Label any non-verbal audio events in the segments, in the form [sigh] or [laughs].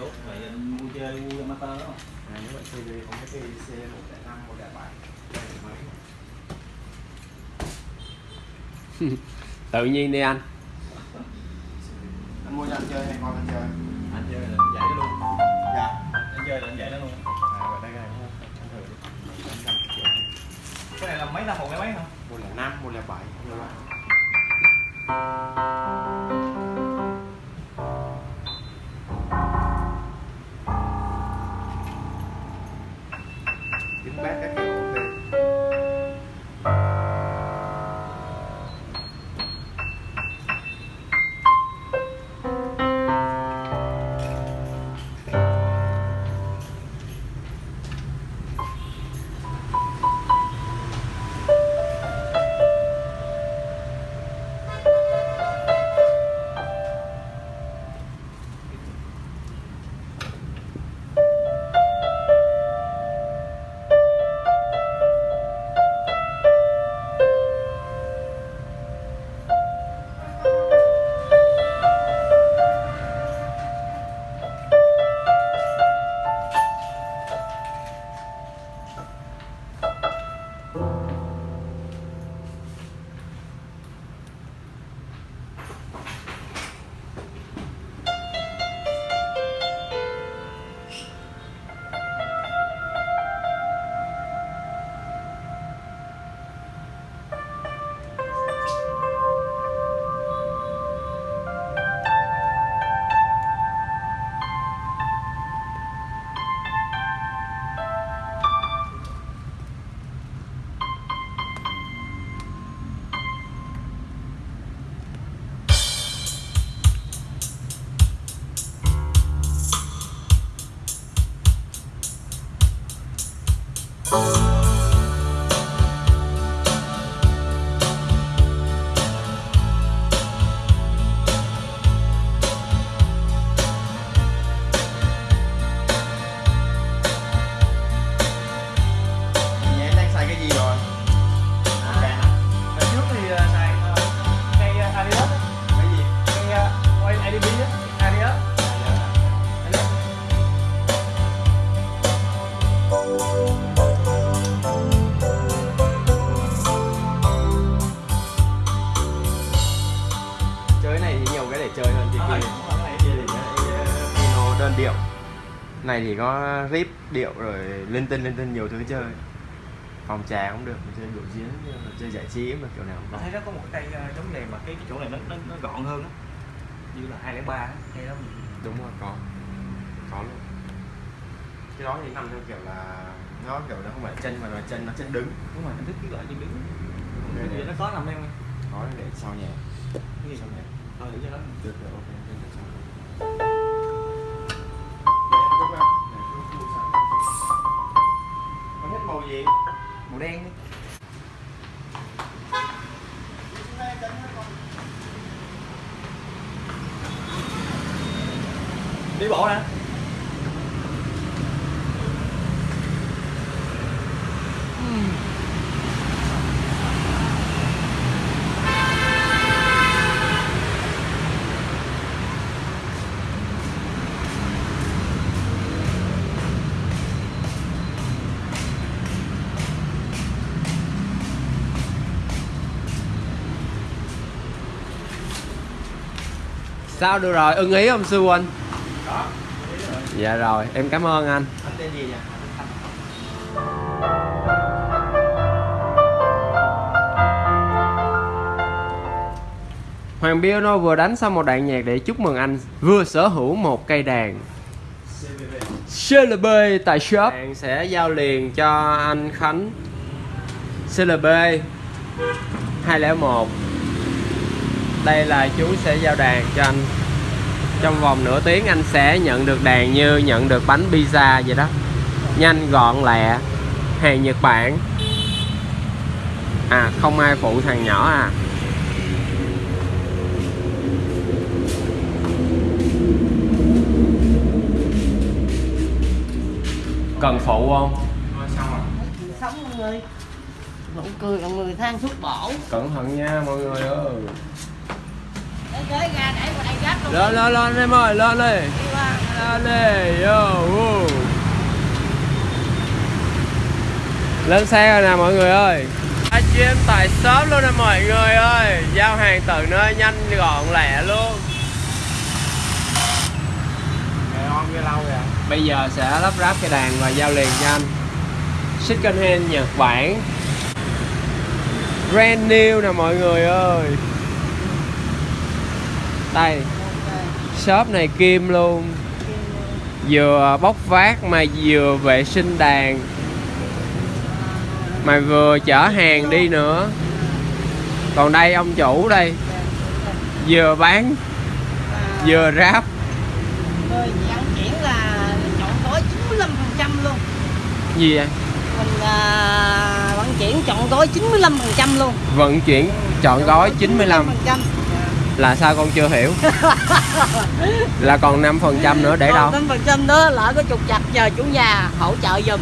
tốt vậy anh mua chơi mua amateur đó. À, nếu bạn chơi thì có cái cây C 105 107 đây là mới tự nhiên đi anh. Anh mua cho anh chơi hay con anh chơi Nhà Này thì có rip điệu rồi linh tinh linh tinh nhiều thứ chơi. Phòng trà cũng được, mình chơi biểu diễn, mình chơi giải trí mà kiểu nào cũng thấy nó có một cái cây ờ, giống này mà cái, chỗ này nó, nó, nó gọn hơn á. Như là 203 á, cây đó mình Đúng rồi, có. Có luôn. Cái đó thì nằm theo kiểu là Nó kiểu nó không phải chân mà là chân nó chân đứng. Đúng rồi anh thích cái loại chân đứng. Cái bây giờ nó có nằm không có để sau nhà cái gì? Sau nhà ờ để cho nó được được ok đen đi đi bộ nè sao được rồi? Ưng ý không sư huynh đó dạ rồi em cảm ơn anh. Anh tên gì nhỉ? Hoàng Piano vừa đánh xong một đoạn nhạc để chúc mừng anh vừa sở hữu một cây đàn. CLB tại shop. Bạn sẽ giao liền cho anh Khánh. CLB 201 Đây là chú sẽ giao đàn cho anh. Trong vòng nửa tiếng anh sẽ nhận được đàn như nhận được bánh pizza vậy đó. Nhanh gọn lẹ. Hàng Nhật Bản. À không ai phụ thằng nhỏ à. Cần phụ không? Thôi xong rồi. sống mọi người. Nụ cười mọi người than thuốc bổ. Cẩn thận nha mọi người ơi để tới ra để vào đây gác luôn Lên lên lên em ơi lên đi. Đi qua. Ale, yo. Lên xe rồi nè mọi người ơi. Livestream tại shop luôn nè mọi người ơi. Giao hàng tận nơi nhanh gọn lẹ luôn. Ngày on cái lâu rồi Bây giờ sẽ lắp ráp cái đàn và giao liền cho anh. Second hand Nhật Bản. Brand new nè mọi người ơi Đây. Shop này kim luôn. Vừa bóc vác mà vừa vệ sinh đàn. Mà vừa chở hàng đi nữa. Còn đây ông chủ đây. Vừa bán Vừa ráp. Vận chuyển là chọn gói 95% luôn. Gì vậy? Mình à, vận chuyển chọn gói 95% luôn. Vận chuyển chọn gói 95 95%. Là sao con chưa hiểu? [laughs] Là còn 5% nữa để đâu? Còn 5% đó lỡ có trục chặt chờ chủ nhà hỗ trợ giùm.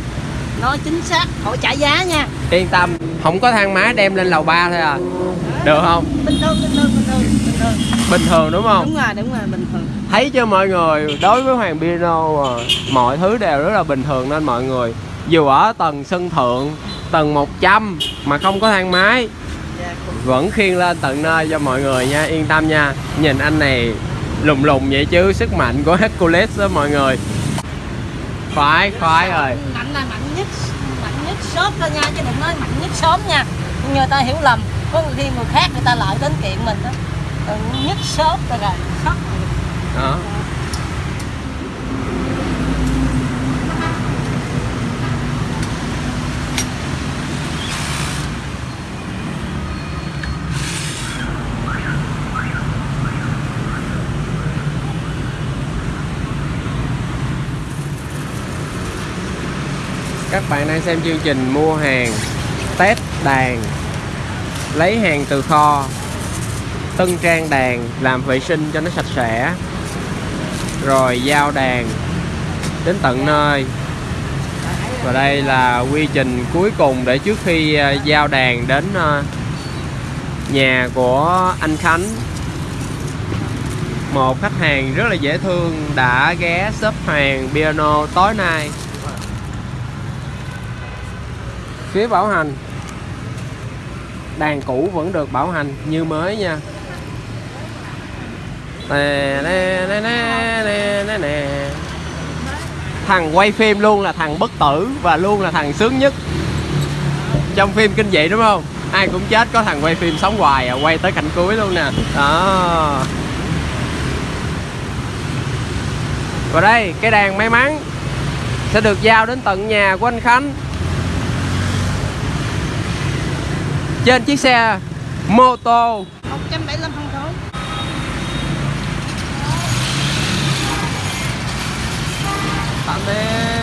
Nó chính xác, hỗ trả giá nha. Yên tâm Không có thang máy đem lên lầu 3 thôi à. Được không? Bình thường, bình thường, bình thường, bình thường. Bình thường đúng không? Đúng rồi, đúng rồi, bình thường. Thấy chưa mọi người? Đối với Hoàng Piano à, Mọi thứ đều rất là bình thường nên mọi người Dù ở tầng sân thượng Tầng 100 Mà không có thang máy Dạ, cũng Vẫn khiêng lên tận nơi cho mọi người nha Yên tâm nha. Nhìn anh này lùng lùng vậy chứ Sức mạnh của Hercules đó mọi người. Khoái khoái rồi. Mạnh là mạnh nhất Mạnh nhất shop thôi nha, chứ đừng nói mạnh nhất shop nha. Người ta hiểu lầm Có khi người khác người ta lợi đến kiện mình đó. Mạnh nhất shop rồi rồi đó các bạn đang xem chương trình mua hàng, test đàn, lấy hàng từ kho, tân trang đàn, làm vệ sinh cho nó sạch sẽ. Rồi giao đàn đến tận nơi. Và đây là quy trình cuối cùng để trước khi à, giao đàn đến à, nhà của anh Khánh. Một khách hàng rất là dễ thương đã ghé shop hàng piano tối nay phía bảo hành. Đàn cũ vẫn được bảo hành, như mới nha. Nè nè nè nè nè nè nè. Thằng quay phim luôn là thằng bất tử và luôn là thằng sướng nhất. Trong phim kinh dị đúng không? Ai cũng chết có thằng quay phim sống hoài à quay tới cảnh cuối luôn nè. Đó. Và đây, cái đàn may mắn sẽ được giao đến tận nhà của anh Khánh. trên chiếc xe mô tô 175 phân khối. Tạm biệt.